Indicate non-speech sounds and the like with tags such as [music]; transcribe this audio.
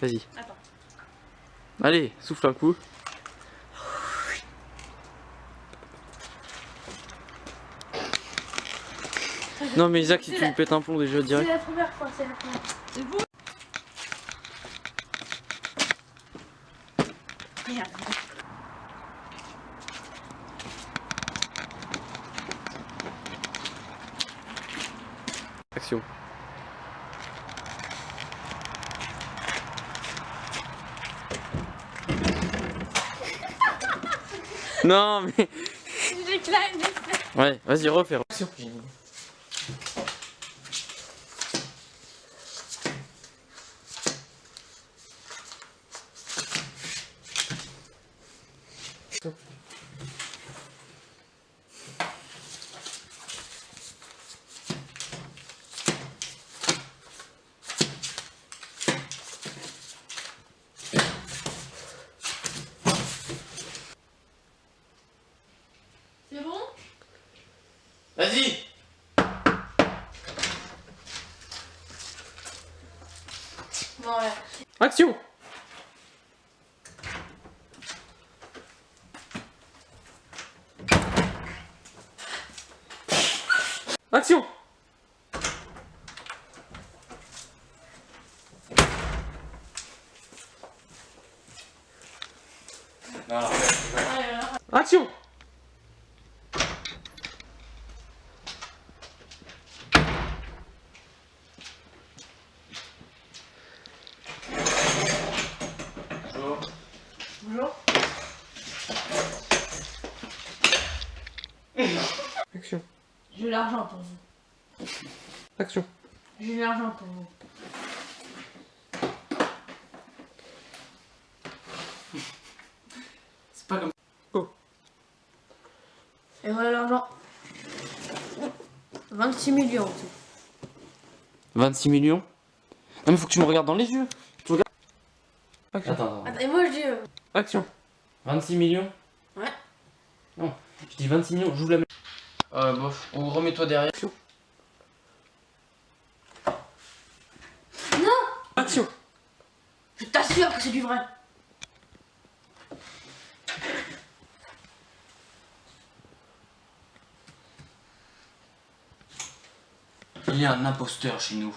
Vas-y. Attends. Allez, souffle un coup. Non mais Isaac, si tu me pètes un plomb déjà C'est direct. la première fois, c'est la première. C'est bon Merde. Action. [laughs] Non mais... J'ai claqué. Ouais, vas-y, refais. Action. C'est bon? Vas-y! Bon, ouais. Action! Action. Action [laughs] Action J'ai l'argent pour vous. Action J'ai l'argent pour vous. C'est pas comme... Oh Et voilà l'argent. 26 millions. en tout. 26 millions Non mais faut que tu me regardes dans les yeux Tu regardes Action Attends, Attends, et moi je dis. euh, Action 26 millions Ouais. Non, je dis 26 millions, j'ouvre la main. Euh, bof, ou remets-toi derrière. Action Non Action Je t'assure que c'est du vrai. Il y a un imposteur chez nous.